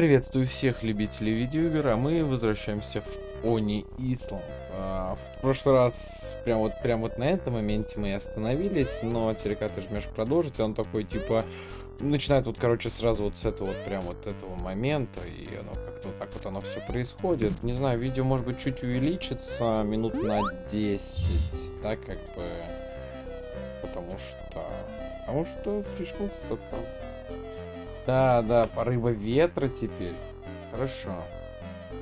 Приветствую всех любителей видеоигр, а мы возвращаемся в Они Ислам. А, в прошлый раз, прям вот, прям вот на этом моменте мы остановились, но когда ты жмешь продолжить, он такой, типа, начинает вот, короче, сразу вот с этого вот, прям вот этого момента, и оно как-то вот так вот оно все происходит. Не знаю, видео, может быть, чуть увеличится, минут на 10, да, как бы, потому что, потому что слишком. Да, да, порыва ветра теперь. Хорошо.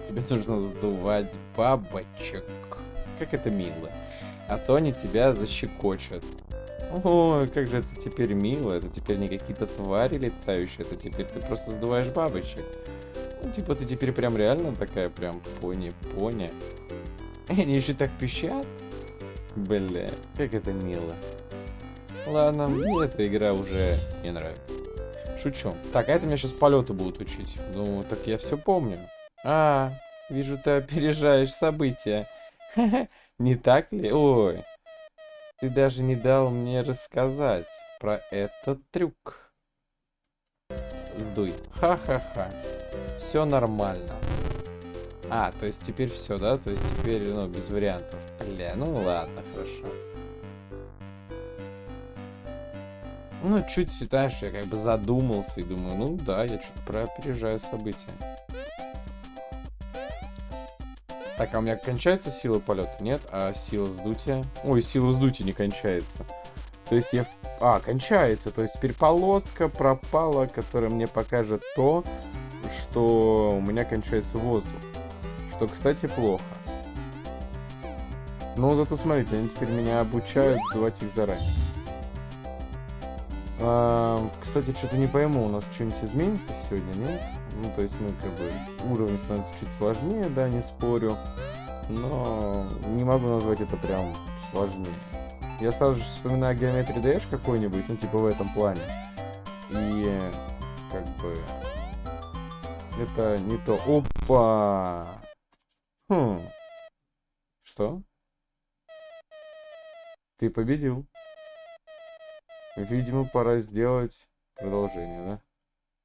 Тебе нужно задувать бабочек. Как это мило. А то они тебя защекочут. О, как же это теперь мило. Это теперь не какие-то твари летающие. Это теперь ты просто задуваешь бабочек. Ну, типа ты теперь прям реально такая прям пони-пони. Они еще так пищат. Бля, как это мило. Ладно, мне эта игра уже не нравится. Шучу. Так, а это меня сейчас полеты будут учить. Ну, так я все помню. А, вижу, ты опережаешь события. Не так ли? Ой. Ты даже не дал мне рассказать про этот трюк. Сдуй. Ха-ха-ха. Все нормально. А, то есть теперь все, да? То есть теперь, ну, без вариантов. Бля, ну ладно, хорошо. Ну, чуть, знаешь, я как бы задумался и думаю, ну да, я что-то проопережаю события. Так, а у меня кончается сила полета? Нет, а сила сдутия? Ой, сила сдутия не кончается. То есть я... А, кончается. То есть теперь полоска пропала, которая мне покажет то, что у меня кончается воздух. Что, кстати, плохо. Но зато смотрите, они теперь меня обучают сдувать их заранее. Кстати, что-то не пойму, у нас что-нибудь изменится сегодня, нет? Ну, то есть мы как бы уровень становится чуть сложнее, да, не спорю. Но не могу назвать это прям сложнее. Я сразу же вспоминаю геометрию Dash какой-нибудь, ну, типа в этом плане. И как бы это не то. Опа! Хм. Что? Ты победил. Видимо, пора сделать продолжение, да?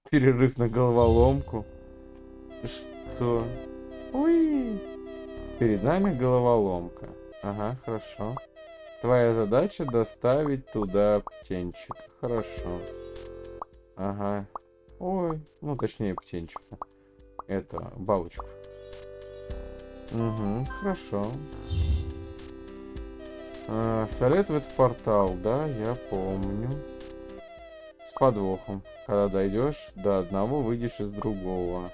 Перерыв на головоломку. Что? Ой! Перед нами головоломка. Ага, хорошо. Твоя задача доставить туда птенчика. Хорошо. Ага. Ой, ну точнее птенчика. Это, бабочку. Угу, хорошо. А, фиолетовый портал, да, я помню. С подвохом. Когда дойдешь до одного, выйдешь из другого.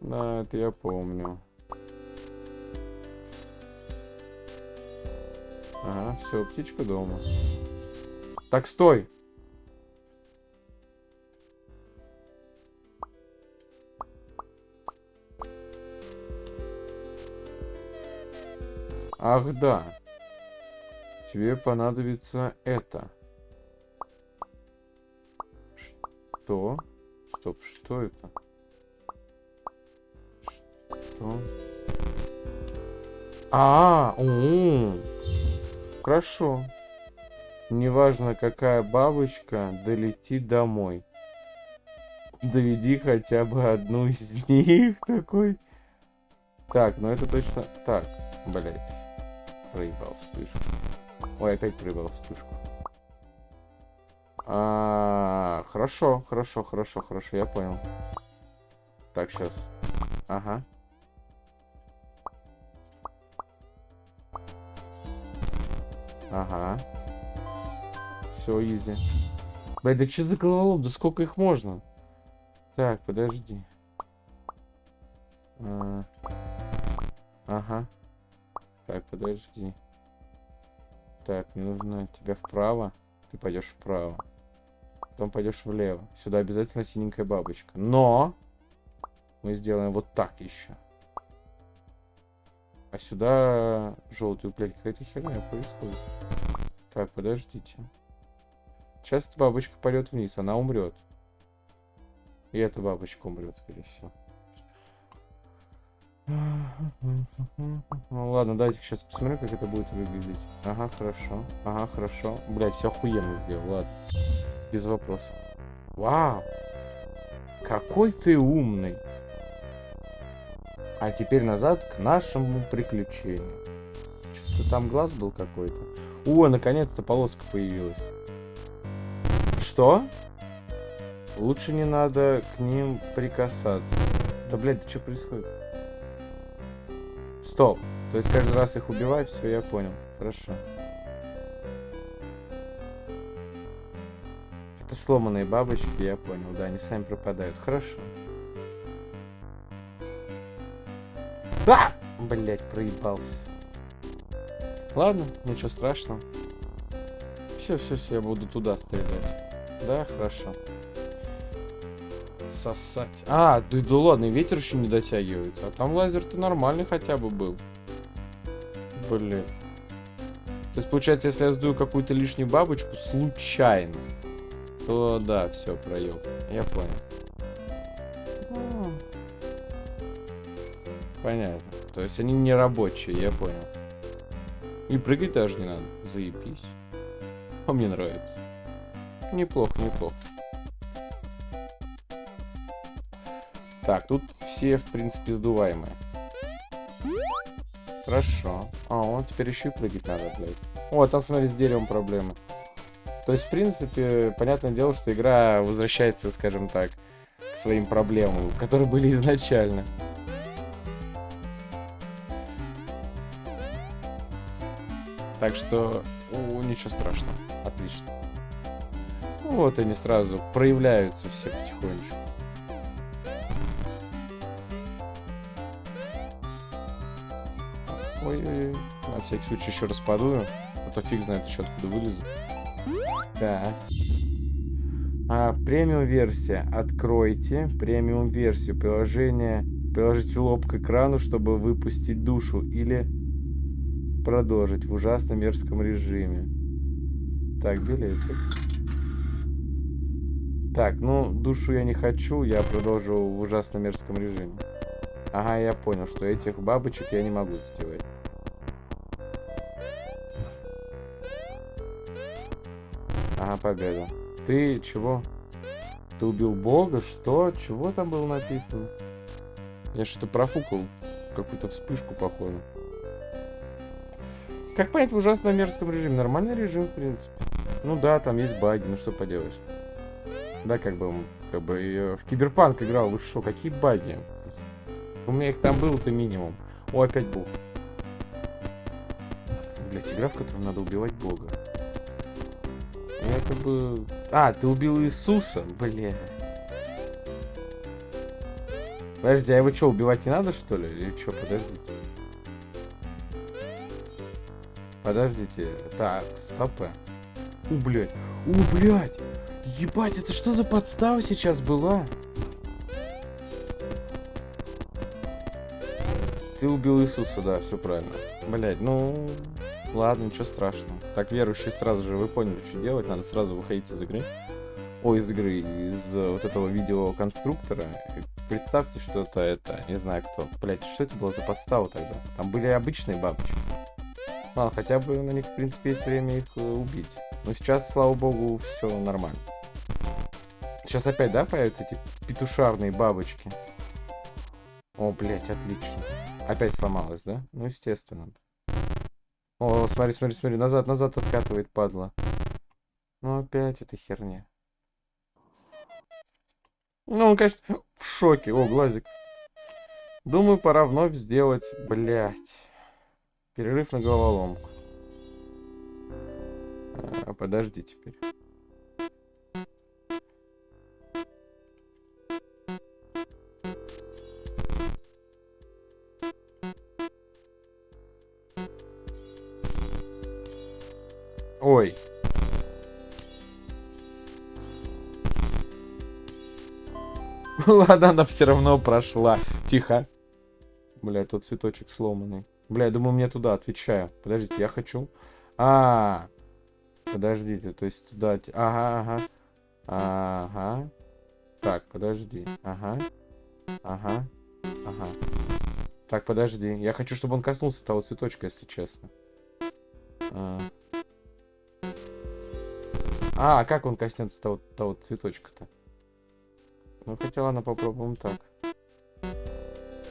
Да, это я помню. Ага, все, птичка дома. Так, стой! Ах, да. Тебе понадобится это. Что? Стоп, что это? Что? А, -а, -а, Хорошо. Неважно, какая бабочка, долетит домой. Доведи хотя бы одну из них такой. Так, ну это точно... Так, блять. Проебал вспышку. Ой, опять проебал вспышку. А, хорошо, хорошо, хорошо, хорошо, я понял. Так, сейчас. Ага. Ага. Все, изи. Блядь, да что за головолом? Да сколько их можно? Так, подожди. А... Ага. Так, подожди. Так, мне нужно тебя вправо. Ты пойдешь вправо. Потом пойдешь влево. Сюда обязательно синенькая бабочка. Но мы сделаем вот так еще. А сюда желтую, блядь, какая-то херня происходит. Так, подождите. Сейчас бабочка пойдет вниз, она умрет. И эта бабочка умрет, скорее всего. Ну ладно, давайте сейчас посмотрим, как это будет выглядеть. Ага, хорошо. Ага, хорошо. Блять, все охуенно сделал, ладно. Без вопросов. Вау! Какой ты умный. А теперь назад к нашему приключению. Что там глаз был какой-то? О, наконец-то полоска появилась. Что? Лучше не надо к ним прикасаться. Да, блядь, что происходит? Стоп. То есть каждый раз их убивать, все, я понял. Хорошо. Это сломанные бабочки, я понял. Да, они сами пропадают. Хорошо. А! Блять, проебался. Ладно, ничего страшного. Все, все, все, я буду туда стрелять. Да, хорошо. Сосать. А, да, да ладно, ветер еще не дотягивается. А там лазер-то нормальный хотя бы был. Блин. То есть, получается, если я сдую какую-то лишнюю бабочку случайно, то да, все, проел. Я понял. Понятно. То есть они не рабочие, я понял. И прыгать даже не надо. Заебись. А мне нравится. Неплохо, неплохо. Так, тут все, в принципе, сдуваемые. Хорошо. А, он теперь еще и прыгать надо, блядь. О, там, смотри, с деревом проблемы. То есть, в принципе, понятное дело, что игра возвращается, скажем так, к своим проблемам, которые были изначально. Так что, о, ничего страшного. Отлично. Ну, вот они сразу проявляются все потихонечку. Ой-ой-ой. На всякий случай еще раз подую. А то фиг знает еще откуда вылезу. Так. А, премиум версия. Откройте премиум версию. Приложение. Приложите лоб к экрану, чтобы выпустить душу. Или продолжить в ужасно мерзком режиме. Так, билетик. Так, ну, душу я не хочу, я продолжу в ужасно мерзком режиме. Ага, я понял, что этих бабочек я не могу сделать. Победа. Ты чего? Ты убил бога? Что? Чего там было написано? Я что-то профукал. Какую-то вспышку, походу. Как понять в ужасно мерзком режиме? Нормальный режим, в принципе. Ну да, там есть баги, ну что поделаешь. Да, как бы, как бы э, в Киберпанк играл, вы что, какие баги? У меня их там было-то минимум. О, опять бог. Блять, игра, в которой надо убивать бога. Я как бы... А, ты убил Иисуса? Бля. Подожди, а его что, убивать не надо, что ли? Или что, подождите. Подождите. Так, стопы. У, блядь. У, блядь. Ебать, это что за подстава сейчас была? Ты убил Иисуса, да, все правильно. Блять, ну... Ладно, ничего страшного. Так, верующие сразу же, вы поняли, что делать. Надо сразу выходить из игры. О, из игры, из вот этого видеоконструктора. Представьте, что это, это, не знаю кто. Блять, что это было за подстава тогда? Там были обычные бабочки. Ладно, хотя бы на них, в принципе, есть время их э, убить. Но сейчас, слава богу, все нормально. Сейчас опять, да, появятся эти петушарные бабочки? О, блять, отлично. Опять сломалась, да? Ну, естественно. О, смотри, смотри, смотри, назад, назад откатывает, падла. Ну, опять эта херня. Ну, он, конечно, в шоке. О, глазик. Думаю, пора вновь сделать, блять. Перерыв на головоломку. А, подожди теперь. Ладно, она все равно прошла. Тихо. Бля, тот цветочек сломанный. Бля, я думаю, мне туда отвечаю. Подождите, я хочу... А, -а, -а. Подождите, то есть туда... Ага, ага. Ага. Так, подожди. Ага. Ага. Ага. Так, подожди. Я хочу, чтобы он коснулся того цветочка, если честно. А, а как он коснется того, того цветочка-то? Ну, хотя ладно, попробуем так.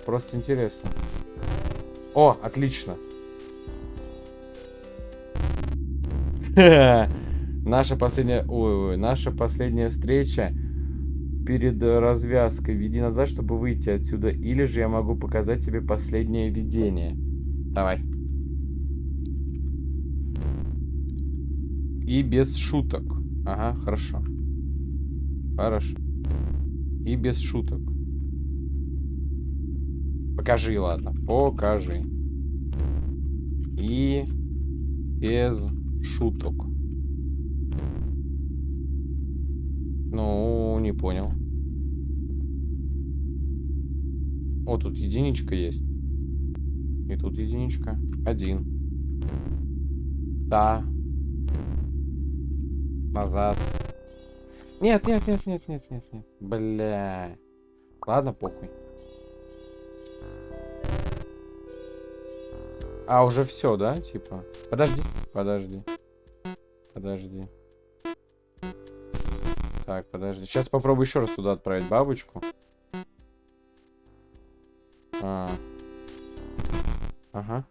Просто интересно. О, отлично. Наша последняя... Ой, ой, наша последняя встреча перед развязкой. Веди назад, чтобы выйти отсюда. Или же я могу показать тебе последнее видение. Давай. И без шуток. Ага, хорошо. Хорошо. И без шуток. Покажи, ладно. Покажи. И без шуток. Ну, не понял. О, тут единичка есть. И тут единичка. Один. Да. Назад. Нет, нет, нет, нет, нет, нет, нет. Бля. Ладно, похуй. А, уже все, да? Типа. Подожди. Подожди. Подожди. Так, подожди. Сейчас попробую еще раз сюда отправить бабочку. А. Ага.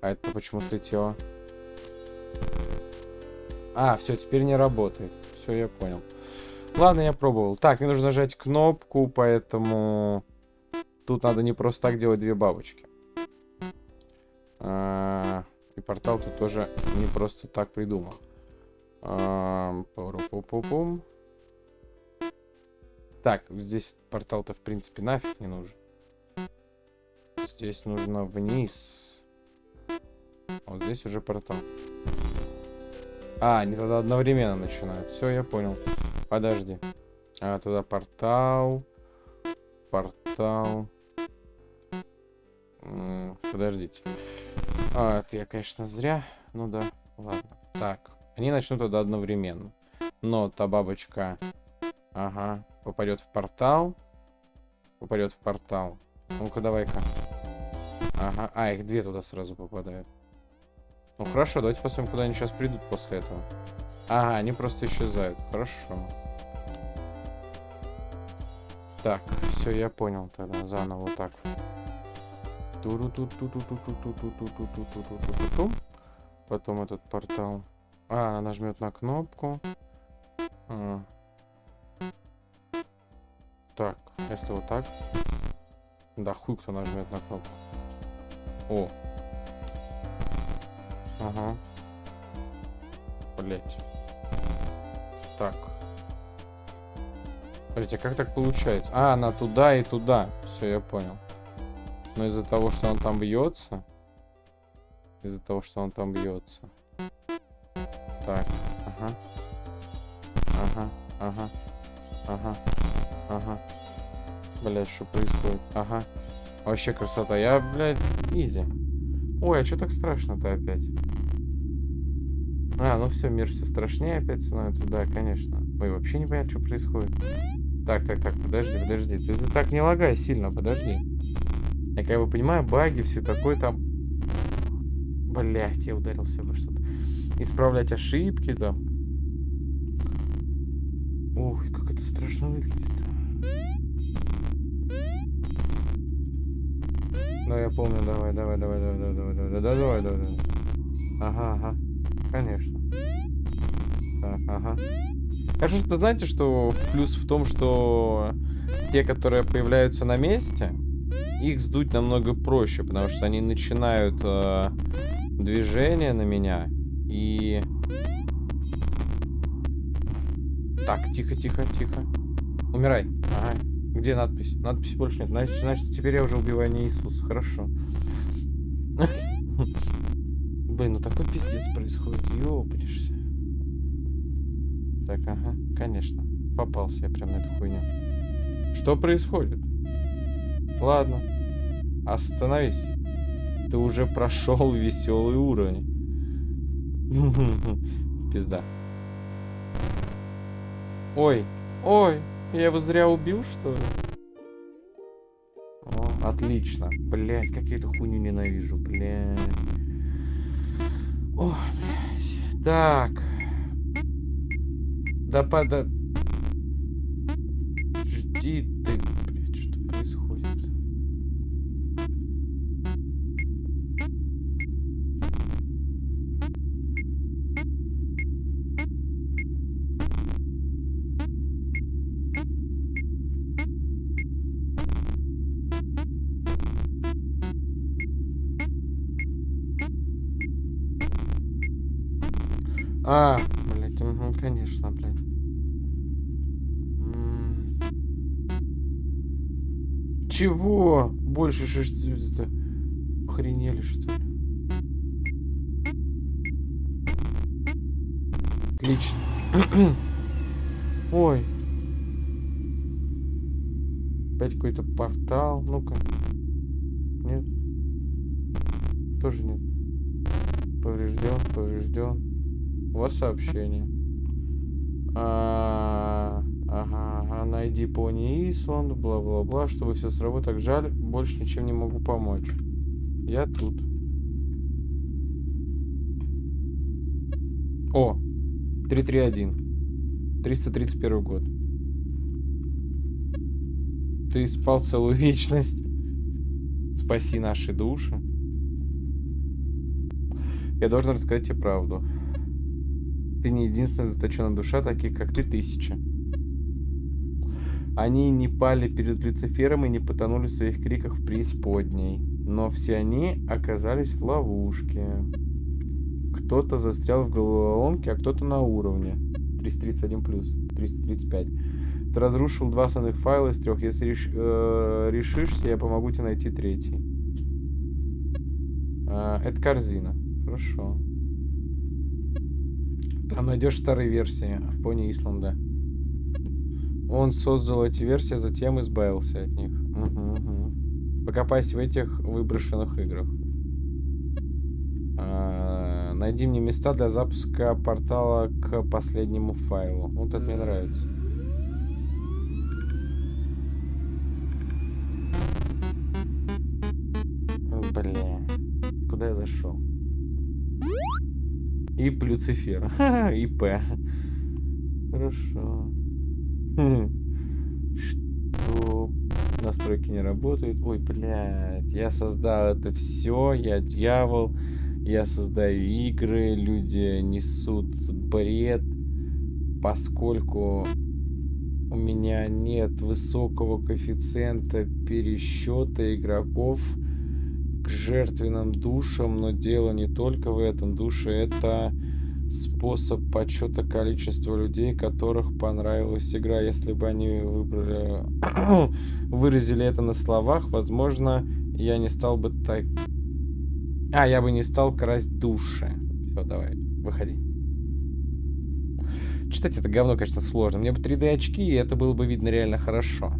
А это почему слетело? А, все, теперь не работает. Все, я понял. Ладно, я пробовал. Так, мне нужно нажать кнопку, поэтому... Тут надо не просто так делать две бабочки. А, и портал тут тоже не просто так придумал. А, пум Так, здесь портал-то в принципе нафиг не нужен. Здесь нужно вниз. Вот здесь уже портал. А, они тогда одновременно начинают. Все, я понял. Подожди. А, тогда портал. Портал. Подождите. А, это я, конечно, зря. Ну да, ладно. Так, они начнут тогда одновременно. Но та бабочка, ага, попадет в портал. Попадет в портал. Ну-ка, давай-ка. Ага, а, их две туда сразу попадают. Ну хорошо, давайте посмотрим, куда они сейчас придут после этого. Ага, они просто исчезают. Хорошо. Так, все, я понял тогда. Заново вот так. Потом этот портал. А, она нажмет на кнопку. А. Так, если вот так. Да, хуй кто нажмет на кнопку. О. Ага. Блять. Так. Подождите, а как так получается? А, она туда и туда. Все, я понял. Но из-за того, что он там бьется... Из-за того, что он там бьется. Так, ага. Ага, ага. Ага, ага. Блять, что происходит? Ага. Вообще красота. Я, блядь, изи. Ой, а что так страшно-то опять? А, ну все, мир все страшнее опять становится. Да, конечно. Ой, вообще не понятно, что происходит. Так, так, так, подожди, подожди. Ты, ты так не лагай сильно, подожди. Я как бы понимаю, баги, все такое там... Блять, я ударился во что-то. Исправлять ошибки там. Ух, как это страшно выглядит. Да, я помню, давай, давай, давай, давай, давай, давай, давай, давай, давай, давай. Ага, ага, конечно. Так, ага. Конечно, что знаете, что плюс в том, что те, которые появляются на месте, их сдуть намного проще, потому что они начинают э, движение на меня и... Так, тихо, тихо, тихо. Умирай. Ага. Где надпись? Надписи больше нет. Значит, значит теперь я уже убиваю не Иисуса. Хорошо. Блин, ну такой пиздец происходит. Ёпнешься. Так, ага, конечно. Попался я прям на эту хуйню. Что происходит? Ладно. Остановись. Ты уже прошел веселый уровень. Пизда. Ой, ой, я его зря убил, что ли? О, отлично. Блять, как я эту хуйню ненавижу, блять. О, блядь. Так. Да пода... Жди ты, А, блядь, угу, конечно, блядь. Чего? Больше шести... это, Охренели, что ли? Отлично. Ой. Опять какой-то портал. Ну-ка. Нет. Тоже нет. У вас сообщение. А, ага, ага, найди пони Исланд, бла-бла-бла, чтобы все сработало. Так жаль, больше ничем не могу помочь. Я тут. О, 331. 331 год. Ты спал целую вечность. Спаси наши души. Я должен рассказать тебе правду. Ты не единственная заточенная душа, таких как ты тысяча. Они не пали перед Люцифером и не потонули в своих криках в преисподней. Но все они оказались в ловушке. Кто-то застрял в головоломке, а кто-то на уровне. 331 плюс, 335. Ты разрушил два основных файла из трех. Если реш, э, решишься, я помогу тебе найти третий. Э, это корзина. Хорошо. Там найдешь старые версии Пони Исланда. Он создал эти версии, а затем избавился от них. Угу, угу. Покопайся в этих выброшенных играх. А, найди мне места для запуска портала к последнему файлу. Вот это мне нравится. Бля. Куда я зашел? И Люцифер. И П. Хорошо. Что? Настройки не работают. Ой, блядь. Я создал это все. Я дьявол. Я создаю игры. Люди несут бред. Поскольку у меня нет высокого коэффициента пересчета игроков жертвенным душам, но дело не только в этом. Души — это способ подсчета количества людей, которых понравилась игра. Если бы они выбрали, выразили это на словах, возможно, я не стал бы так... А, я бы не стал красть души. Все, давай, выходи. Читать это говно, конечно, сложно. Мне бы 3D очки, и это было бы видно реально хорошо.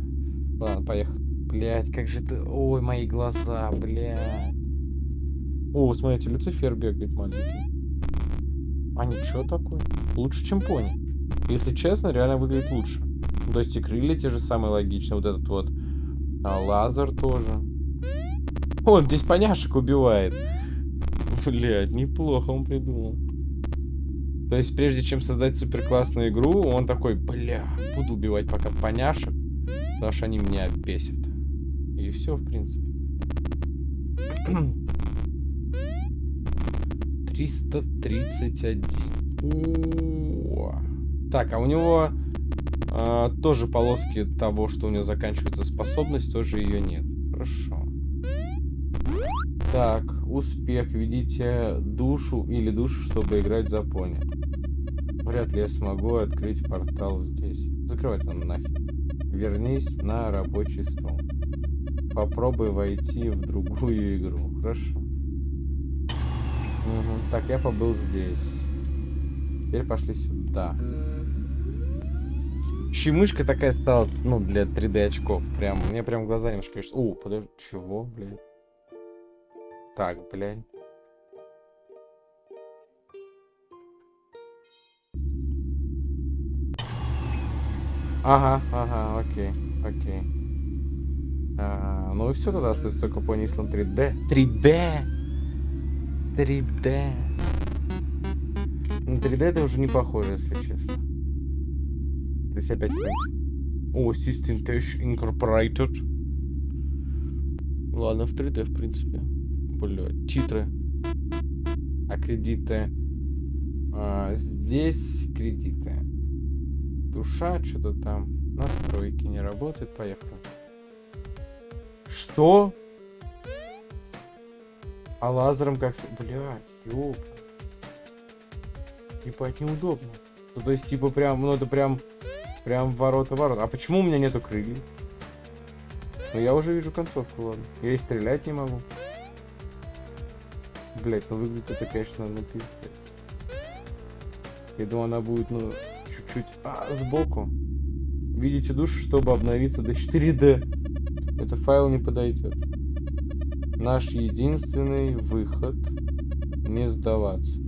Ладно, поехали. Блять, как же ты... Ой, мои глаза, блядь. О, смотрите, Люцифер бегает маленький. А ничего такое. Лучше, чем пони. Если честно, реально выглядит лучше. То есть и крылья те же самые логичные. Вот этот вот а, лазер тоже. Он здесь поняшек убивает. Блять, неплохо он придумал. То есть, прежде чем создать супер классную игру, он такой, бля, буду убивать пока поняшек, потому что они меня бесят. И все, в принципе. 331. О Так, а у него а, тоже полоски того, что у него заканчивается способность, тоже ее нет. Хорошо. Так, успех. Ведите душу или душу, чтобы играть за пони. Вряд ли я смогу открыть портал здесь. Закрывать он нафиг. Вернись на рабочий стол попробуй войти в другую игру. Хорошо. Угу. Так, я побыл здесь. Теперь пошли сюда. Еще мышка такая стала, ну, для 3D очков. Прям, мне прям глаза немножко... О, подожди, чего, блядь? Так, блядь. Ага, ага, окей, окей. А, ну и все тогда остается только Pony Island 3D. 3D! 3D. На 3D это уже не похоже, если честно. Здесь опять... О, System Touch Incorporated. Ладно, в 3D, в принципе. Бля, титры. А кредиты... А, здесь кредиты. Душа, что-то там. Настройки не работают. Поехали. Что? А лазером как... Блядь, ёп. Ебать, неудобно. Ну, то есть, типа, прям, ну, это прям... Прям ворота-ворота. А почему у меня нету крыльев? Ну, я уже вижу концовку, ладно. Я и стрелять не могу. Блять, ну выглядит это, конечно, ну пиздец. Я думаю, она будет, ну, чуть-чуть... А, сбоку. Видите душу, чтобы обновиться до 4D. Это файл не подойдет. Наш единственный выход не сдаваться.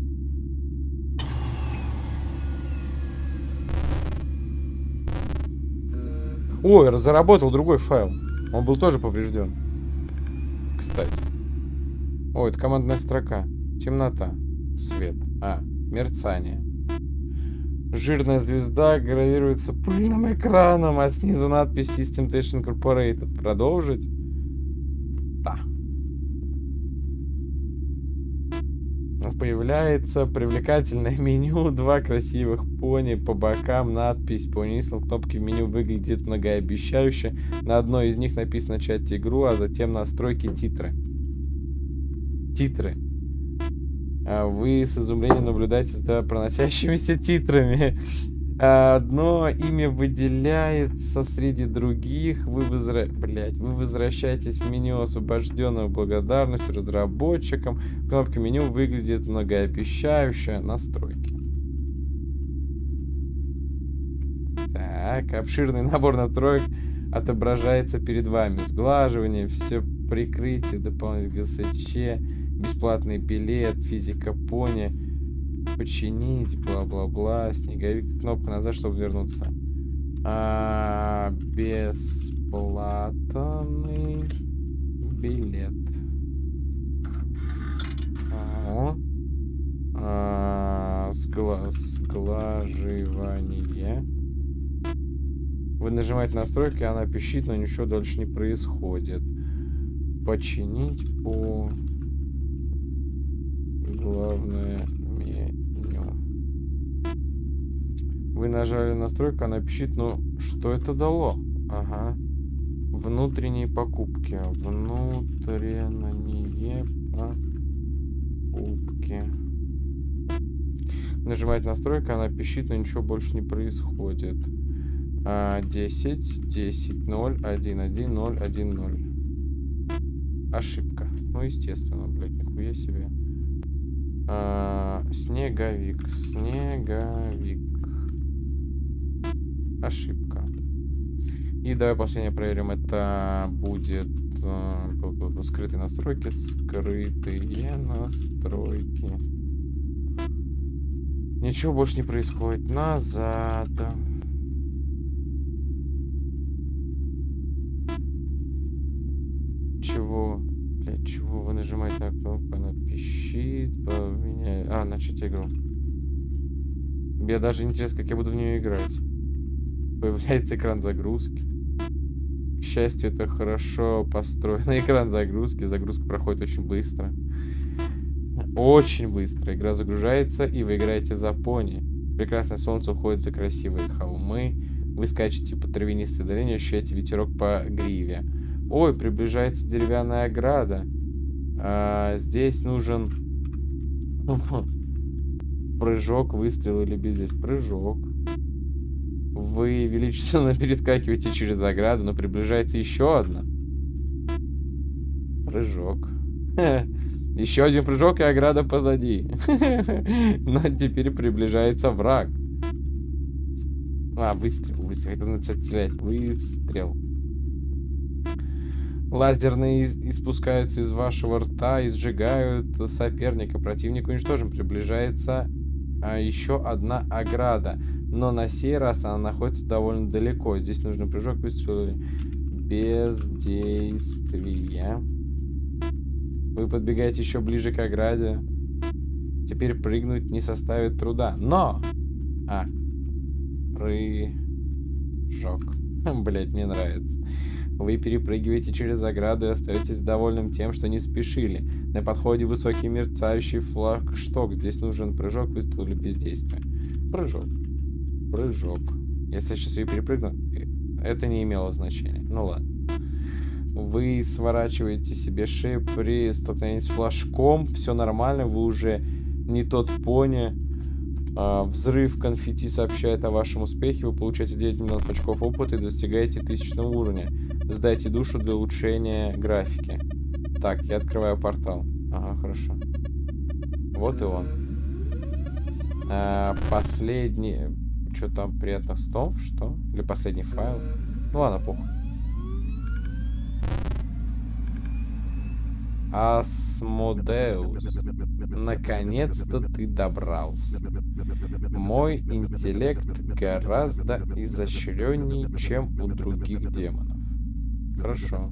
Ой, заработал другой файл. Он был тоже поврежден. Кстати. О, это командная строка. Темнота. Свет. А, мерцание. Жирная звезда гравируется пыльным экраном, а снизу надпись System Station Incorporated. Продолжить? Да. Появляется привлекательное меню, два красивых пони по бокам, надпись по низким кнопки меню выглядит многообещающе. На одной из них написано начать игру, а затем настройки титры. Титры. А вы с изумлением наблюдаете за проносящимися титрами. Одно имя выделяется среди других. Вы, возра... Блять, вы возвращаетесь в меню освобожденного благодарностью разработчикам. Кнопка меню выглядит многообещающе. Настройки. Так, обширный набор настроек отображается перед вами. Сглаживание, все прикрытие, дополнительный ГСЧ, бесплатный билет, физика пони починить, бла-бла-бла, снеговик, кнопка назад, чтобы вернуться. А, бесплатный билет. О. А, сгла сглаживание. Вы нажимаете настройки, она пищит, но ничего дальше не происходит. Починить по... Главное Вы нажали настройку, она пищит, ну что это дало? Ага. Внутренние покупки. Внутренние покупки. Нажимать настройка, она пищит, но ничего больше не происходит. А, 10, 10, 0, 1, 1, 0, 1, 0. Ошибка. Ну, естественно, блядь, нихуя себе. А, снеговик, снеговик. Ошибка. И давай последнее проверим. Это будет э, скрытые настройки. Скрытые настройки. Ничего больше не происходит. Назад. Чего? Блять, нажимаете на кнопку? Она пищит, поменяет. А, начать игру. Мне даже интересно, как я буду в нее играть. Появляется экран загрузки. К счастью, это хорошо построенный экран загрузки. Загрузка проходит очень быстро. Очень быстро. Игра загружается, и вы играете за пони. Прекрасное солнце уходит за красивые холмы. Вы скачете по травянистой долине, ощущаете ветерок по гриве. Ой, приближается деревянная ограда. А, здесь нужен прыжок, выстрел или без здесь прыжок. Вы величественно перескакиваете через заграду, но приближается еще одна. Прыжок. Еще один прыжок, и ограда позади. Но теперь приближается враг. А, выстрел, выстрел. Это начать стрелять. Выстрел. Лазерные испускаются из вашего рта и сжигают соперника. Противник уничтожен. Приближается а, еще одна ограда. Но на сей раз она находится довольно далеко. Здесь нужно прыжок без действия. Вы подбегаете еще ближе к ограде. Теперь прыгнуть не составит труда. Но! А. Прыжок. Жок. Блять, мне нравится. Вы перепрыгиваете через заграду и остаетесь довольным тем, что не спешили. На подходе высокий мерцающий флагшток. Здесь нужен прыжок, выстрел или бездействие. Прыжок. Прыжок. Если я сейчас ее перепрыгну, это не имело значения. Ну ладно. Вы сворачиваете себе шею при столкновении с флажком. Все нормально, вы уже не тот пони. А, взрыв конфетти сообщает о вашем успехе. Вы получаете 9 миллионов очков опыта и достигаете тысячного уровня. Сдайте душу для улучшения графики. Так, я открываю портал. Ага, хорошо. Вот и он. А, последний... Что там, приятных снов? Что? Или последний файл? Ну ладно, похуй. Асмодеус, наконец-то ты добрался. Мой интеллект гораздо изощреннее, чем у других демонов. Хорошо.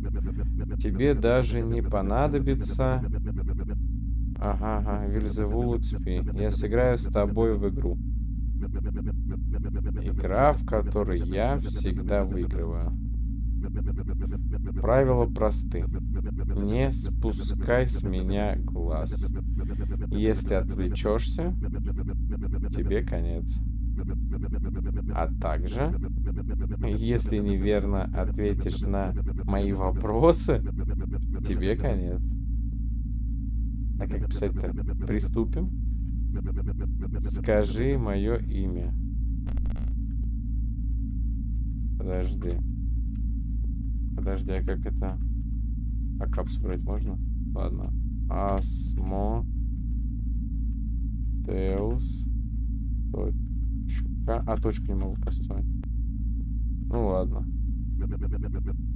Тебе даже не понадобится... Ага, ага, Вильзевул Уцпи. Я сыграю с тобой в игру. Игра, в которой я всегда выигрываю. Правила просты. Не спускай с меня глаз. Если отвлечешься, тебе конец. А также, если неверно ответишь на мои вопросы, тебе конец. А как писать-то? Приступим? Скажи мое имя. Подожди. Подожди, а как это? А капсу брать можно? Ладно. Асмо. Теус. Точка. А, точку не могу поставить. Ну ладно.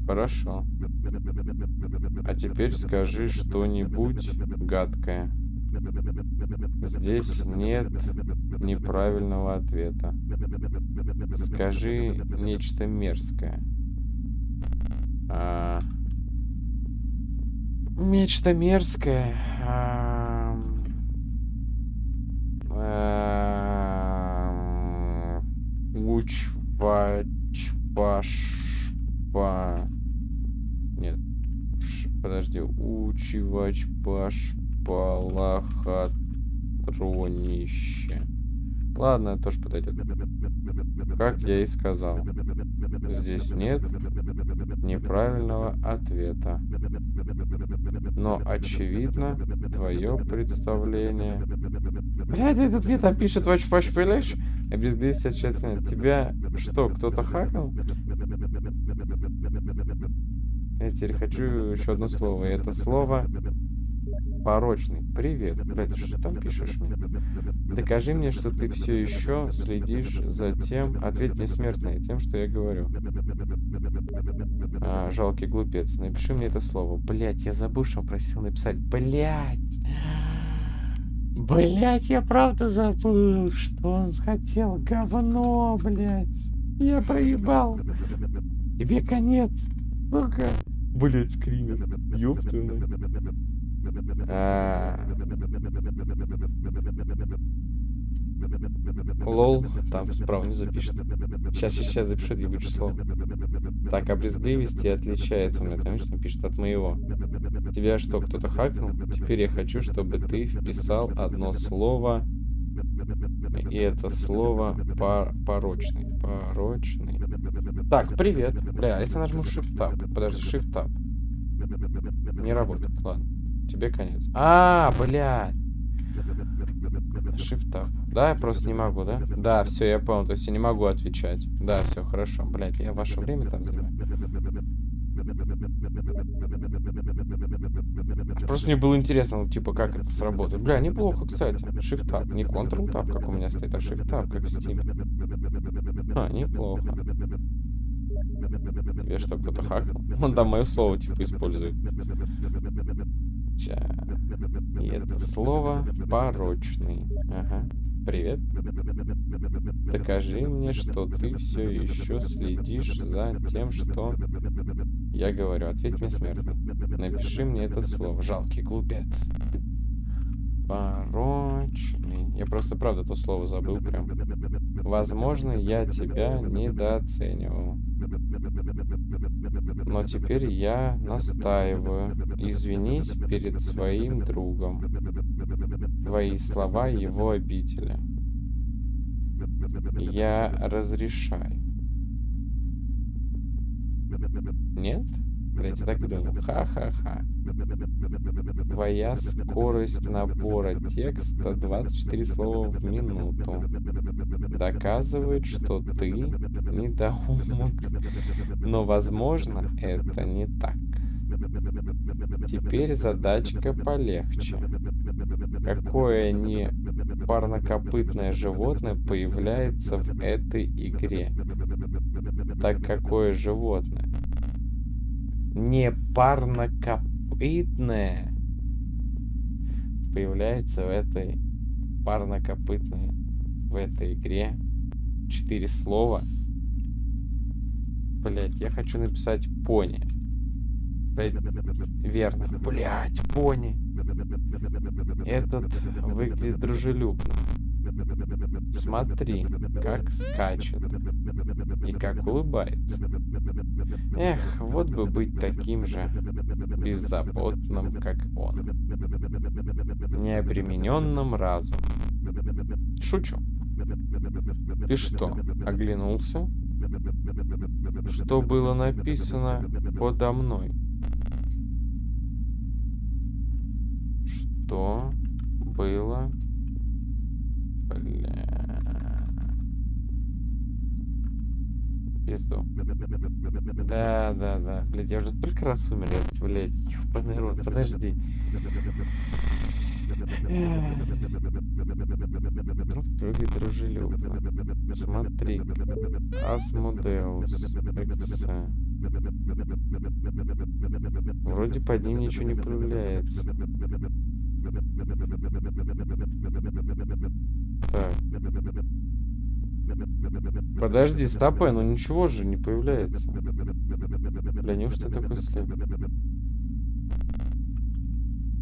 Хорошо. А теперь скажи что-нибудь гадкое. Здесь нет неправильного ответа. Скажи нечто мерзкое. А... Нечто мерзкое. А... А... Учвачпашпа... Нет. Подожди. Учивачпашпалахатронище. Ладно, тоже подойдет. Как я и сказал. Здесь нет неправильного ответа. Но, очевидно, твое представление... Блядь, этот там пишет Watch Watch Pelish. Обезглись отчасти. Тебя что, кто-то хакнул? Я теперь хочу еще одно слово. И это слово порочный. Привет. Блядь, что там пишешь мне? Докажи мне, что ты все еще следишь за тем... Ответь мне смертное тем, что я говорю. А, жалкий глупец. Напиши мне это слово. Блять, я забыл, что просил написать. Блять. Блять, я правда забыл, что он хотел. Говно, блять. Я проебал. Тебе конец, сука. Блять, скример. Ёб а... Лол, там справа не запишет. Сейчас, сейчас, запишу ебучее слово. Так, а брезгливости отличается у меня, конечно, пишет от моего. Тебя что, кто-то хакнул? Теперь я хочу, чтобы ты вписал одно слово. И это слово пор порочный. Порочный. Так, привет. Бля, а если нажму Shift Tab? Подожди, Shift Tab. Не работает, ладно. Тебе конец. А, блядь. Shift Tab. Да, я просто не могу, да? Да, все, я понял. То есть я не могу отвечать. Да, все, хорошо. Блять, я ваше время там занимаю. Просто мне было интересно, ну, типа, как это сработает. Бля, неплохо, кстати. Shift Tab. Не Ctrl Tab, как у меня стоит, а Shift Tab, как в Steam. А, неплохо. Я что, кто-то хакнул? Он там мое слово, типа, использует. И это слово порочный. Ага. Привет. Докажи мне, что ты все еще следишь за тем, что я говорю. Ответь мне смертный. Напиши мне это слово. Жалкий глупец. Порочный. Я просто правда то слово забыл прям. Возможно, я тебя недооценивал. Но теперь я настаиваю. Извинись перед своим другом. Твои слова его обидели. Я разрешаю. Нет? Блять, я так думал. Ха-ха-ха. Твоя скорость набора текста 24 слова в минуту. Доказывает, что ты недоумок. Но, возможно, это не так. Теперь задачка полегче. Какое не парнокопытное животное появляется в этой игре? Так какое животное? Не парнокопытное появляется в этой парнокопытной в этой игре. Четыре слова. Блять, я хочу написать пони. Блять, верно. Блять, пони. Этот выглядит дружелюбно. Смотри, как скачет и как улыбается. Эх, вот бы быть таким же беззаботным, как он. Необремененным разумом. Шучу. Ты что, оглянулся? Что было написано подо мной? Что было Бля. Пизду. Да, да, да. Блядь, я уже столько раз умер. Я, блядь, рот. Подожди. Выглядит дружелюбно. Смотри. Асмодеус. Вроде под ним ничего не появляется. Так. Подожди, стопэ, ну ничего же не появляется. Бля, неужто такой слеп?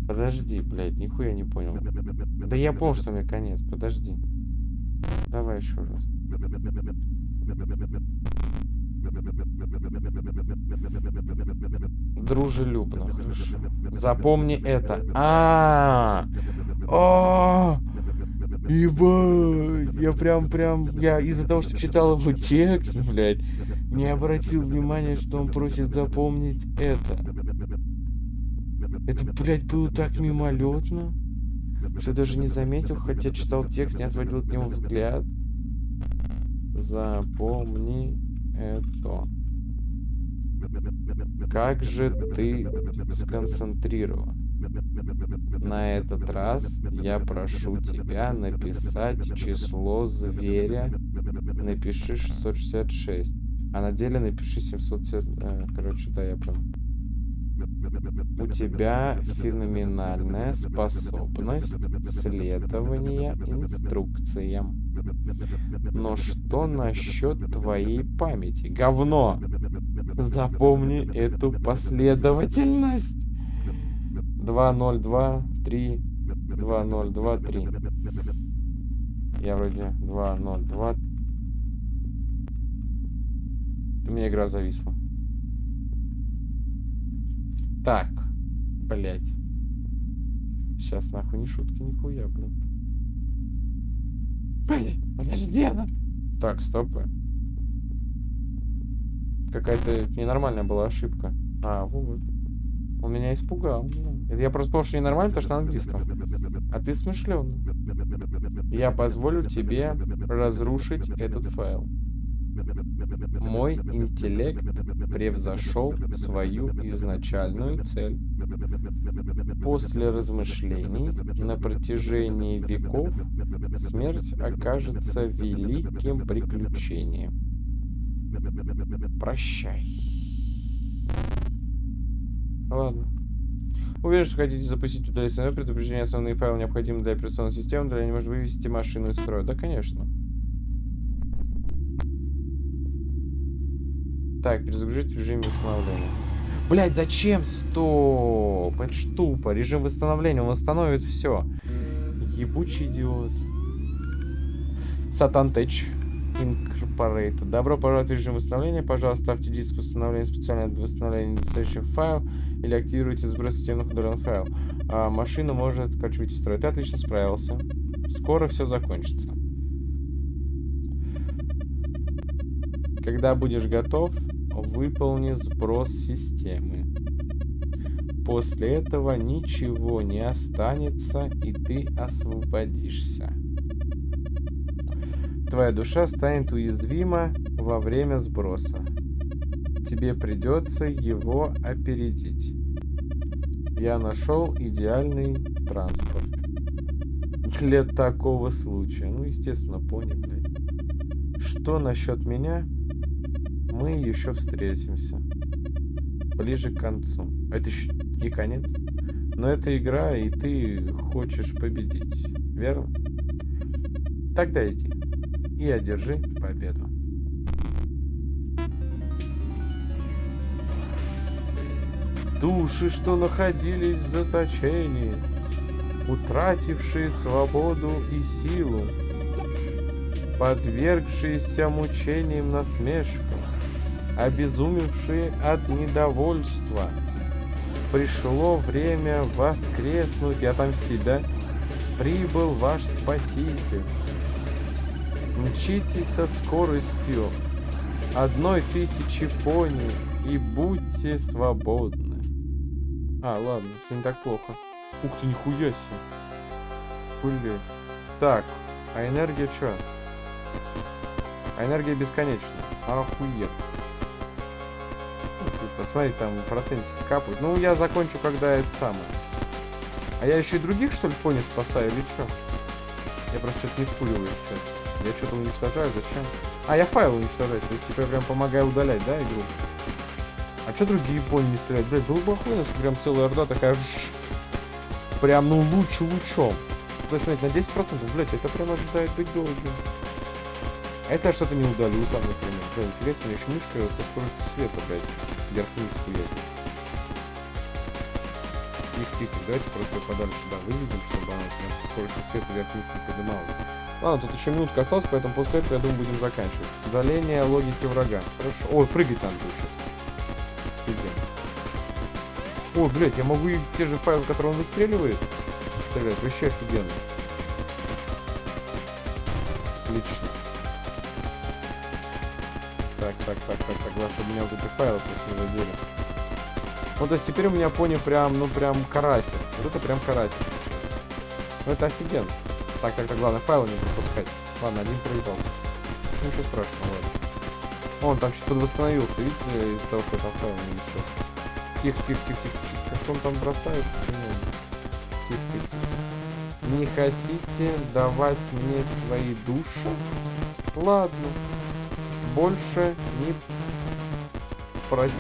Подожди, блядь, нихуя не понял. Да я понял, что мне конец, подожди. Давай еще раз. Дружелюбно, хорошо. Запомни это. А, -а, -а, -а! Ебать, я прям, прям, я из-за того, что читал его текст, блядь, не обратил внимания, что он просит запомнить это. Это, блядь, было так мимолетно, что даже не заметил, хотя читал текст, не отводил от него взгляд. Запомни это. Как же ты сконцентрирован? На этот раз я прошу тебя написать число зверя. Напиши 666. А на деле напиши 700... Э, короче, да, я понял. У тебя феноменальная способность следования инструкциям. Но что насчет твоей памяти? Говно! Запомни эту последовательность. 2, 0, 2, 3, 2, 0, 2, 3. Я вроде 2, 0, 2. У меня игра зависла. Так, блять. Сейчас нахуй не шутки, нихуя, блин. Блин, подожди, она. Так, стопы. Какая-то ненормальная была ошибка. А, вот. Он меня испугал. Это я просто понял, что ненормально, потому что на английском. А ты смышленый. Я позволю тебе разрушить этот файл. Мой интеллект превзошел свою изначальную цель. После размышлений на протяжении веков смерть окажется великим приключением. Прощай. Ладно. Уверен, что хотите запустить удалить предупреждение основные файлы необходимы для операционной системы, для не может вывести машину из строя. Да, конечно. Так, перезагрузить режим восстановления. Блять, зачем? Стоп! Это ж тупо. Режим восстановления, он восстановит все. Ебучий идиот. Satan Tech Incorporated. Добро пожаловать в режим восстановления. Пожалуйста, ставьте диск восстановления специально для восстановления недостающих файл или активируйте сброс системных удаленных файл. А, машина может, из строя. Ты отлично справился. Скоро все закончится. Когда будешь готов, выполни сброс системы. После этого ничего не останется, и ты освободишься. Твоя душа станет уязвима во время сброса. Тебе придется его опередить. Я нашел идеальный транспорт. Для такого случая. Ну, естественно, понял, блядь. Что насчет меня? Мы еще встретимся. Ближе к концу. Это еще не конец. Но это игра, и ты хочешь победить. Верно? Тогда иди и одержи победу. Души, что находились в заточении, утратившие свободу и силу, подвергшиеся мучениям насмешкам, обезумевшие от недовольства. Пришло время воскреснуть и отомстить, да? Прибыл ваш Спаситель. Мчитесь со скоростью одной тысячи пони и будьте свободны. А, ладно, все не так плохо. Ух ты, нихуя себе. Блин. Так, а энергия что? А энергия бесконечна. Охуеть. Посмотри, там процентики капают. Ну, я закончу, когда это самое. А я еще и других, что ли, пони спасаю, или что? Я просто что-то не вкуриваю сейчас. Я что-то уничтожаю, зачем? А, я файл уничтожаю, то есть типа я прям помогаю удалять, да, игру? А что другие пони не стреляют? Блядь, было бы охуенно, если прям целая орда такая... Прям, ну, лучше лучом. То есть, смотрите, на 10%, блядь, это прям ожидает быть долгим. А если я что-то не удалю там, например? Блядь, интересно, у меня еще мышка со скоростью света, блядь, вверх-вниз хуятится. Тихо-тихо, давайте просто подальше сюда выведем, чтобы она со скоростью света вверх-вниз не поднималась. Ладно, тут еще минутка осталась, поэтому после этого, я думаю, будем заканчивать. Удаление логики врага. Хорошо. Ой, прыгать надо еще. Офигенно. Ой, блядь, я могу и те же файлы, которые он выстреливает, стрелять. Вообще офигенно. Отлично. Так, так, так, так, так. Главное, чтобы меня вот эти файлы просто не задели. Ну, то есть теперь у меня пони прям, ну, прям каратель. Вот это прям каратель. Ну, это офигенно. Так, так, так, главное, файлы не пропускать. Ладно, один проебал. Ну, ничего страшного, ладно. Он там что-то восстановился, видите, из-за того, что там файл не несет. Тихо, тихо, тихо, тихо. Как он там бросает? Тихо, тихо. Не хотите давать мне свои души? Ладно. Больше не просить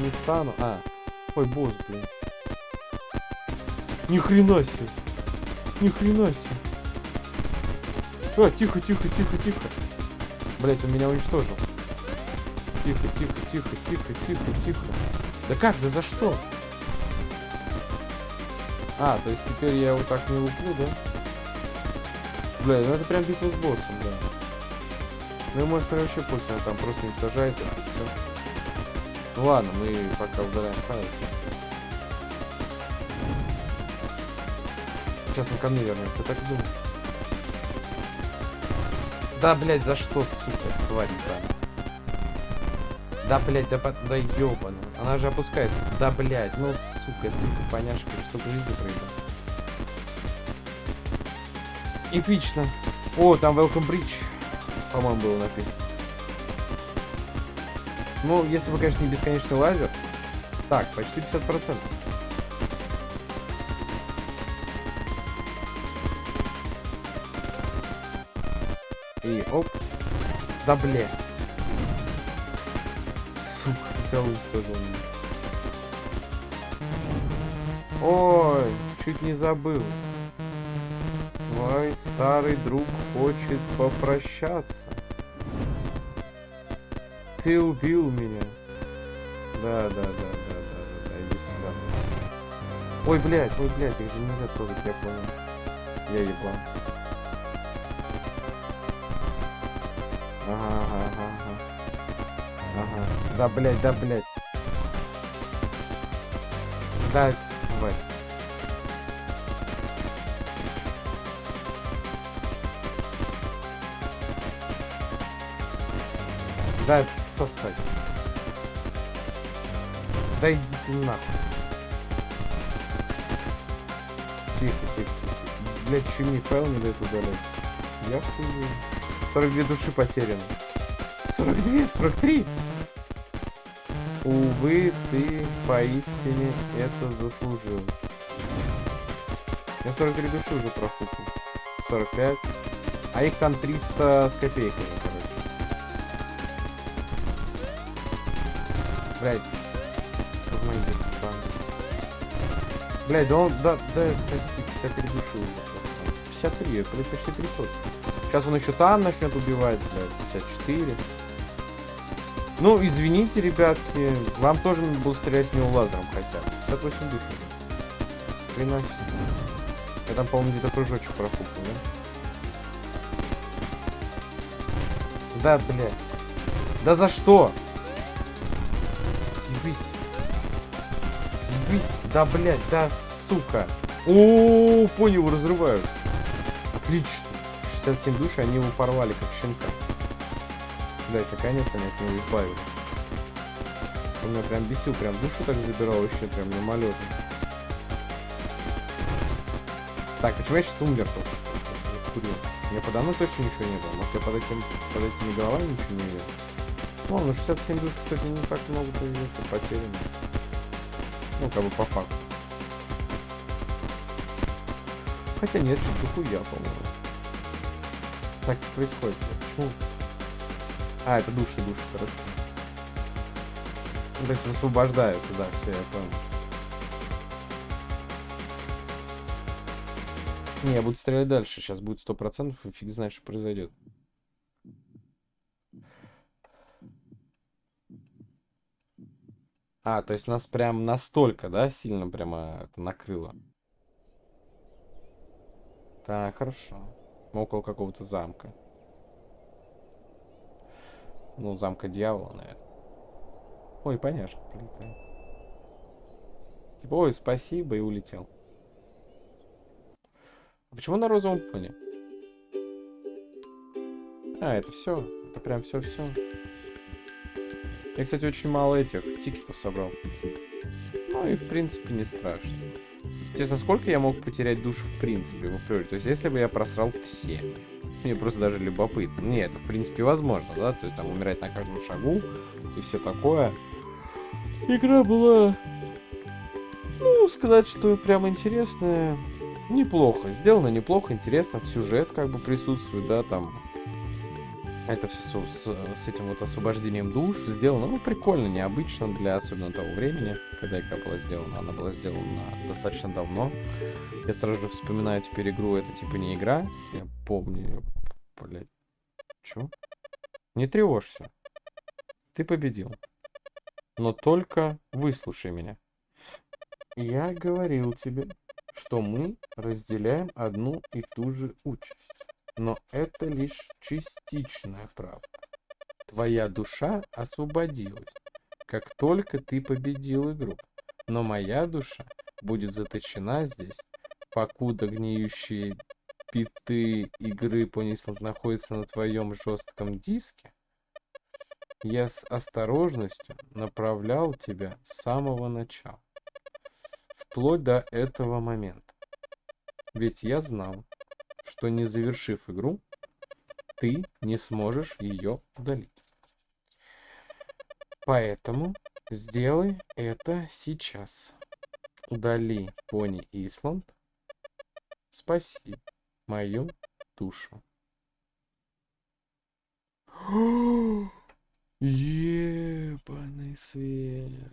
не стану. А, ой, босс, блин. Ни хрена себе. Ни хрена себе. А, тихо, тихо, тихо, тихо. Блять, он меня уничтожил. Тихо, тихо, тихо, тихо, тихо, тихо. Да как, да за что? А, то есть теперь я его так не луплю, да? Бля, ну это прям битва с боссом, да. Ну и может вообще пусть она там просто уничтожает это все. Ну ладно, мы пока удаляем файл. Сейчас он ко мне вернется, я так думаю. Да, блядь, за что, сука, хватит, да. Да, блядь, да, да ёбану. Она же опускается. Да, блядь, ну, сука, столько поняшек, столько жизни проебал. Эпично. О, там Welcome Bridge, по-моему, было написано. Ну, если бы, конечно, не бесконечный лазер. Так, почти 50%. Да бля. Сука, взял уничтожил меня. Ой, чуть не забыл. Мой старый друг хочет попрощаться. Ты убил меня. Да, да, да, да, да, да, да, иди сюда. Ой, блядь, ой, блядь, их же нельзя трогать, я понял. Я ебан. Да, блядь, да, блядь. Да, давай. Да, сосать. Да иди ты нахуй. Тихо, тихо, тихо. Еще мне файл не дает удалять. Я хуй. 42 души потеряны. 42, 43. Увы, ты поистине это заслужил. Я 43 души уже профукал. 45. А их там 300 с копейками, короче. Блять. Блять, да он, да, да, соси, 53 души уже просто. 53, это почти 300. Сейчас он еще там начнет убивать, блядь, 54. Ну, извините, ребятки, вам тоже буду стрелять в него лазером хотя бы. 58 душ. Хрена. Я там, по-моему, где-то прыжочек профукал, да? Да, блядь. Да за что? Ебись. Ебись. Да, блядь, да, сука. О, понял, разрывают. Отлично. 67 душ, они его порвали, как щенка. Блять, наконец они от него избавились. Он меня прям бесил, прям душу так забирал вообще, прям мимолетно. Так, почему я сейчас умер только что? Курил. Мне подо мной точно ничего не было. Может я под, этим, под этими головами ничего не видел? Ну, ну 67 душ, кстати, не так много потеряно. Ну, как бы по факту. Хотя нет, что-то хуя, по-моему. Так происходит? Почему? А, это души, души, хорошо. То есть высвобождаются, да, все, я понял. Не, я буду стрелять дальше. Сейчас будет сто процентов, и фиг знает, что произойдет. А, то есть нас прям настолько, да, сильно прямо это накрыло. Так, хорошо. Мы около какого-то замка. Ну, замка дьявола, наверное. Ой, поняшка прилетает. Типа, ой, спасибо, и улетел. А почему на розовом фоне? А, это все. Это прям все-все. Я, кстати, очень мало этих тикетов собрал. Ну и, в принципе, не страшно. Интересно, сколько я мог потерять душ в принципе в априори? То есть, если бы я просрал все. Мне просто даже любопытно. Нет, это, в принципе, возможно, да? То есть, там, умирать на каждом шагу и все такое. Игра была... Ну, сказать, что прям интересная. Неплохо. Сделано неплохо, интересно. Сюжет как бы присутствует, да, там это все с, с, с этим вот освобождением душ сделано, ну, прикольно, необычно для особенно того времени, когда игра была сделана. Она была сделана достаточно давно. Я сразу же вспоминаю теперь игру, это типа не игра. Я помню ее, блядь. Чё? Не тревожься. Ты победил. Но только выслушай меня. Я говорил тебе, что мы разделяем одну и ту же участь. Но это лишь частичная правда. Твоя душа освободилась, как только ты победил игру. Но моя душа будет заточена здесь, покуда гниющие биты игры Понисланд находятся на твоем жестком диске. Я с осторожностью направлял тебя с самого начала, вплоть до этого момента. Ведь я знал, что не завершив игру, ты не сможешь ее удалить. Поэтому сделай это сейчас. Удали Пони Исланд. Спаси мою душу. Ебаный свет.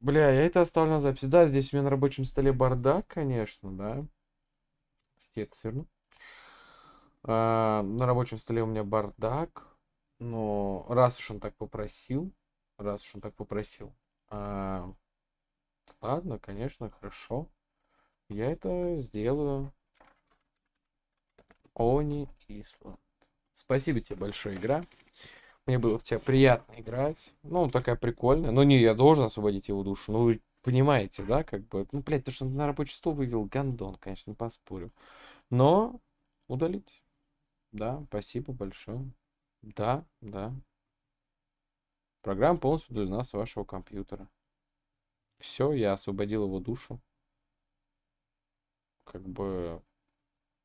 Бля, я это оставлю на запись. Да, здесь у меня на рабочем столе бардак, конечно, да. Я это сверну. А, на рабочем столе у меня бардак. Но раз уж он так попросил, раз уж он так попросил, а, ладно, конечно, хорошо. Я это сделаю. Они Исланд. Спасибо тебе большое, игра. Мне было в тебя приятно играть. Ну, такая прикольная. Но не, я должен освободить его душу. Ну, вы понимаете, да, как бы. Ну, блядь, то, что на рабочий стол вывел гандон, конечно, не поспорю. Но удалить. Да, спасибо большое. Да, да. Программа полностью удалена с вашего компьютера. Все, я освободил его душу. Как бы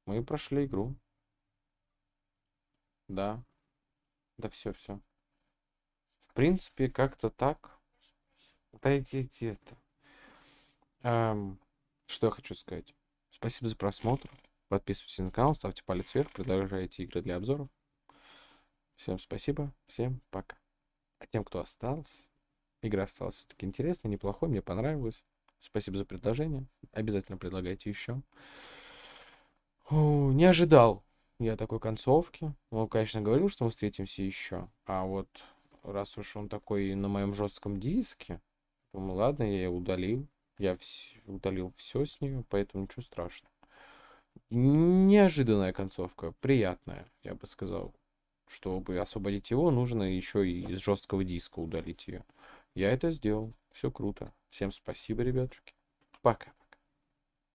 мы прошли игру. Да. Да все, все. В принципе, как-то так. Дайте это. Эм, что я хочу сказать. Спасибо за просмотр. Подписывайтесь на канал, ставьте палец вверх, продолжайте игры для обзоров. Всем спасибо, всем пока. А тем, кто остался, игра осталась все-таки интересной, неплохой, мне понравилось. Спасибо за предложение. Обязательно предлагайте еще. Не ожидал я такой концовки. Он, конечно, говорил, что мы встретимся еще. А вот раз уж он такой на моем жестком диске, думаю, ладно, я ее удалил. Я вс... удалил все с нее, поэтому ничего страшного. Неожиданная концовка, приятная, я бы сказал. Чтобы освободить его, нужно еще и из жесткого диска удалить ее. Я это сделал. Все круто. Всем спасибо, ребятушки. Пока.